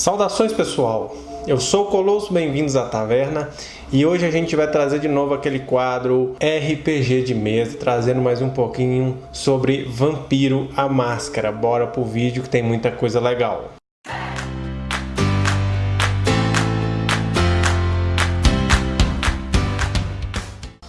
Saudações pessoal, eu sou o Colosso, bem-vindos à Taverna e hoje a gente vai trazer de novo aquele quadro RPG de mesa, trazendo mais um pouquinho sobre Vampiro a Máscara. Bora pro vídeo que tem muita coisa legal.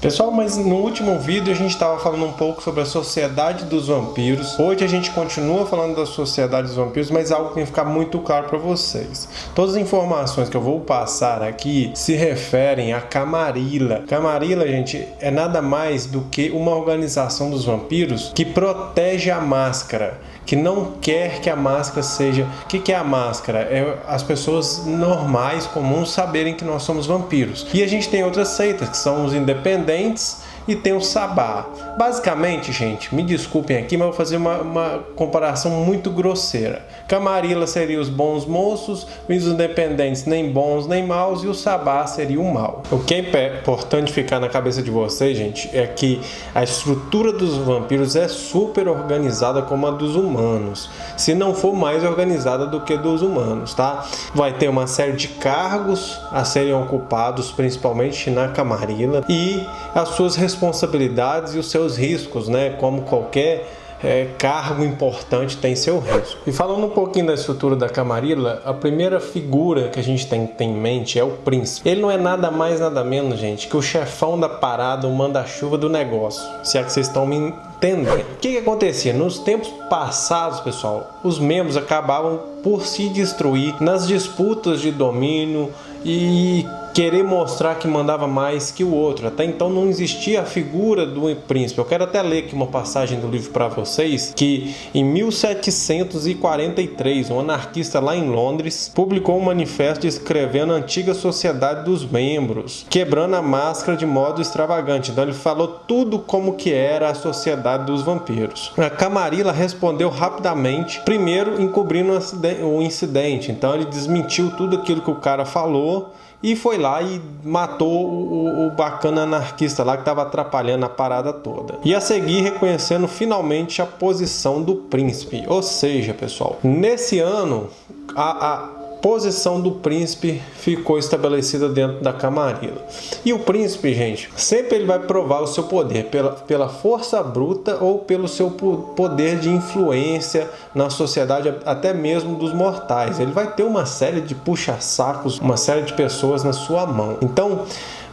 Pessoal, mas no último vídeo a gente estava falando um pouco sobre a sociedade dos vampiros. Hoje a gente continua falando da sociedade dos vampiros, mas algo tem que ficar muito claro para vocês. Todas as informações que eu vou passar aqui se referem a Camarilla. Camarilla, gente, é nada mais do que uma organização dos vampiros que protege a máscara que não quer que a máscara seja. O que, que é a máscara? É as pessoas normais, comuns, saberem que nós somos vampiros. E a gente tem outras seitas, que são os independentes e tem o sabá. Basicamente, gente, me desculpem aqui, mas vou fazer uma, uma comparação muito grosseira. Camarilla seria os bons moços, os independentes nem bons nem maus e o sabá seria o mal. O que é importante ficar na cabeça de vocês, gente, é que a estrutura dos vampiros é super organizada como a dos humanos, se não for mais organizada do que dos humanos, tá? Vai ter uma série de cargos a serem ocupados, principalmente na Camarilla, e as suas responsabilidades e os seus riscos, né? Como qualquer é, cargo importante tem seu risco. E falando um pouquinho da estrutura da Camarilla, a primeira figura que a gente tem, tem em mente é o príncipe. Ele não é nada mais, nada menos, gente, que o chefão da parada, o manda-chuva do negócio. Se é que vocês estão me entendendo. O que, que acontecia? Nos tempos passados, pessoal, os membros acabavam por se destruir nas disputas de domínio e querer mostrar que mandava mais que o outro. Até então não existia a figura do príncipe. Eu quero até ler aqui uma passagem do livro para vocês, que em 1743, um anarquista lá em Londres publicou um manifesto descrevendo a antiga sociedade dos membros, quebrando a máscara de modo extravagante. Então ele falou tudo como que era a sociedade dos vampiros. A Camarilla respondeu rapidamente, primeiro encobrindo o incidente. Então ele desmentiu tudo aquilo que o cara falou e foi lá e matou o, o bacana anarquista lá que estava atrapalhando a parada toda. E a seguir reconhecendo finalmente a posição do príncipe. Ou seja, pessoal, nesse ano a, a posição do príncipe ficou estabelecida dentro da camarilla. E o príncipe, gente, sempre ele vai provar o seu poder pela, pela força bruta ou pelo seu poder de influência na sociedade, até mesmo dos mortais. Ele vai ter uma série de puxa-sacos, uma série de pessoas na sua mão. Então,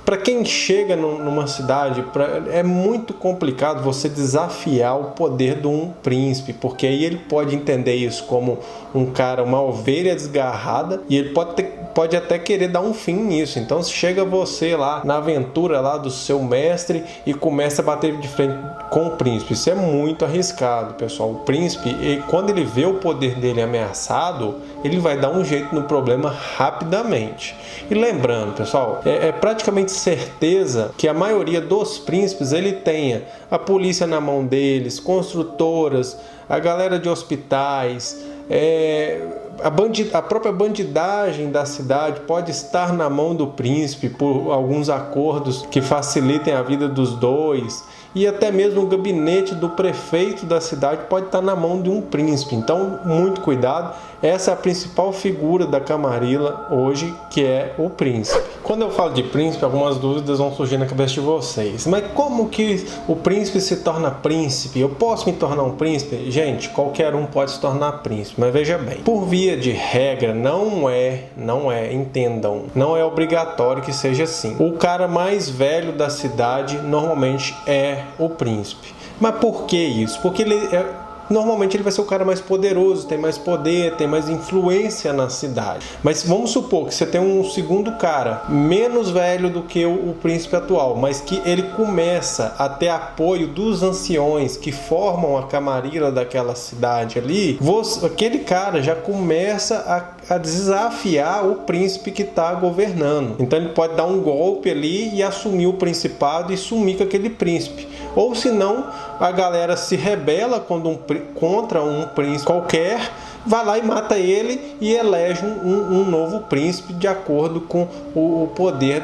para quem chega numa cidade, é muito complicado você desafiar o poder de um príncipe, porque aí ele pode entender isso como um cara, uma ovelha desgarrada, e ele pode, ter, pode até querer dar um fim nisso. Então, chega você lá na aventura lá do seu mestre e começa a bater de frente com o príncipe, isso é muito arriscado, pessoal. O príncipe, quando ele vê o poder dele ameaçado, ele vai dar um jeito no problema rapidamente. E lembrando, pessoal, é, é praticamente certeza que a maioria dos príncipes ele tenha a polícia na mão deles, construtoras, a galera de hospitais, é, a, a própria bandidagem da cidade pode estar na mão do príncipe por alguns acordos que facilitem a vida dos dois e até mesmo o gabinete do prefeito da cidade pode estar na mão de um príncipe. Então, muito cuidado. Essa é a principal figura da Camarilla hoje, que é o príncipe. Quando eu falo de príncipe, algumas dúvidas vão surgir na cabeça de vocês. Mas como que o príncipe se torna príncipe? Eu posso me tornar um príncipe? Gente, qualquer um pode se tornar príncipe, mas veja bem. Por via de regra, não é, não é, entendam, não é obrigatório que seja assim. O cara mais velho da cidade normalmente é o príncipe. Mas por que isso? Porque ele é normalmente ele vai ser o cara mais poderoso, tem mais poder, tem mais influência na cidade. Mas vamos supor que você tem um segundo cara, menos velho do que o, o príncipe atual, mas que ele começa a ter apoio dos anciões que formam a camarilla daquela cidade ali, você, aquele cara já começa a, a desafiar o príncipe que está governando. Então ele pode dar um golpe ali e assumir o principado e sumir com aquele príncipe. Ou senão a galera se rebela um, contra um príncipe qualquer, vai lá e mata ele e elege um, um novo príncipe de acordo com o poder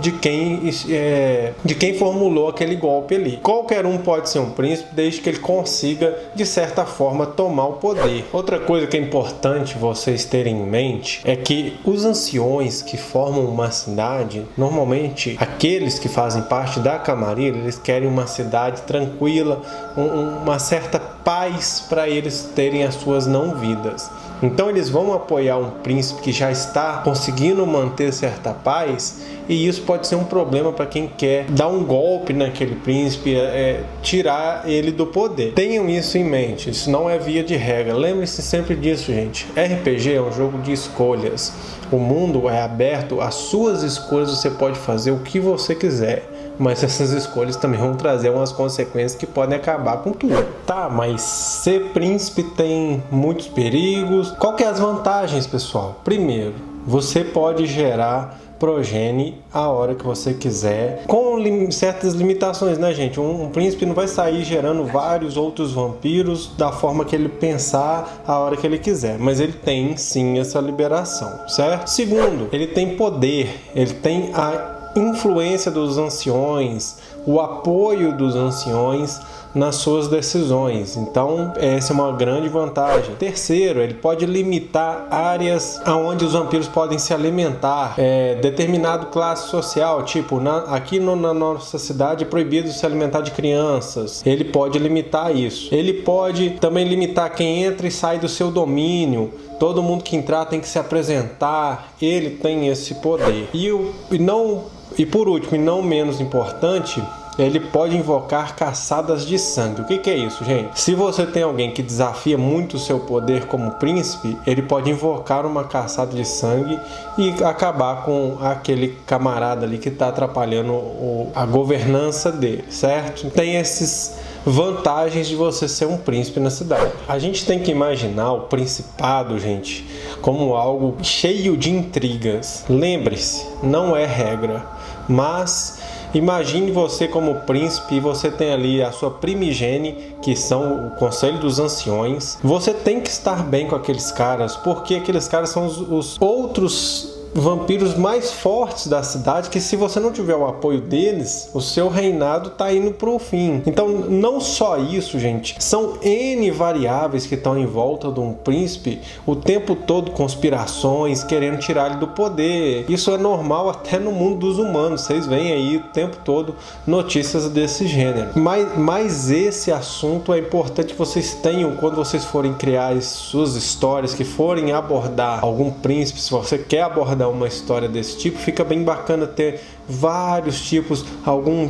de quem, é, de quem formulou aquele golpe ali. Qualquer um pode ser um príncipe desde que ele consiga, de certa forma, tomar o poder. Outra coisa que é importante vocês terem em mente é que os anciões que formam uma cidade, normalmente aqueles que fazem parte da Camarilla, eles querem uma cidade tranquila, um, uma certa paz para eles terem as suas não vidas. Então eles vão apoiar um príncipe que já está conseguindo manter certa paz e isso pode ser um problema para quem quer dar um golpe naquele príncipe, é, é, tirar ele do poder. Tenham isso em mente, isso não é via de regra. Lembre-se sempre disso, gente. RPG é um jogo de escolhas. O mundo é aberto, as suas escolhas você pode fazer o que você quiser mas essas escolhas também vão trazer umas consequências que podem acabar com tudo. Tá, mas ser príncipe tem muitos perigos. Qual que é as vantagens, pessoal? Primeiro, você pode gerar progene a hora que você quiser, com lim certas limitações, né, gente? Um, um, príncipe não vai sair gerando vários outros vampiros da forma que ele pensar a hora que ele quiser, mas ele tem sim essa liberação, certo? Segundo, ele tem poder, ele tem a influência dos anciões, o apoio dos anciões nas suas decisões. Então, essa é uma grande vantagem. Terceiro, ele pode limitar áreas onde os vampiros podem se alimentar. É, determinado classe social, tipo, na, aqui no, na nossa cidade é proibido se alimentar de crianças. Ele pode limitar isso. Ele pode também limitar quem entra e sai do seu domínio. Todo mundo que entrar tem que se apresentar. Ele tem esse poder. E, o, e não e por último, e não menos importante, ele pode invocar caçadas de sangue. O que, que, é isso, gente? Se você tem alguém que desafia muito o seu poder como príncipe, ele pode invocar uma caçada de sangue e acabar com aquele camarada ali que está atrapalhando o, a governança dele, certo? Tem esses vantagens de você ser um príncipe na cidade. A gente tem que imaginar o principado, gente, como algo cheio de intrigas. Lembre-se, não é regra mas imagine você como príncipe e você tem ali a sua primigene, que são o conselho dos anciões. Você tem que estar bem com aqueles caras, porque aqueles caras são os, os outros vampiros mais fortes da cidade que se você não tiver o apoio deles, o seu reinado tá indo pro fim. Então, não só isso, gente, são N variáveis que estão em volta de um príncipe o tempo todo conspirações, querendo tirar ele do poder. Isso é normal até no mundo dos humanos. Vocês veem aí o tempo todo notícias desse gênero. Mas, mas esse assunto é importante que vocês tenham quando vocês forem criar as suas histórias, que forem abordar algum príncipe, se você quer abordar uma história desse tipo, fica bem bacana ter vários tipos, algum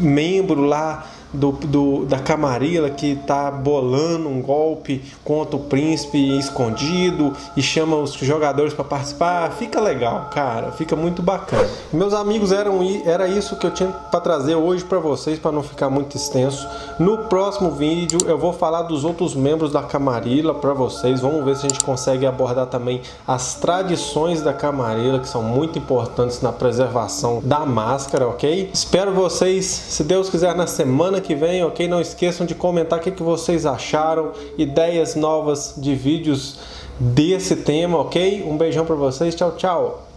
membro lá do, do, da Camarilla que está bolando um golpe contra o príncipe escondido e chama os jogadores para participar. Fica legal, cara, fica muito bacana. Meus amigos, eram, era isso que eu tinha para trazer hoje para vocês, para não ficar muito extenso. No próximo vídeo eu vou falar dos outros membros da Camarilla para vocês. Vamos ver se a gente consegue abordar também as tradições da Camarilla, que são muito importantes na preservação da máscara, ok? Espero vocês, se Deus quiser, na semana que vem, ok? Não esqueçam de comentar o que, que vocês acharam, ideias novas de vídeos desse tema, ok? Um beijão para vocês, tchau, tchau!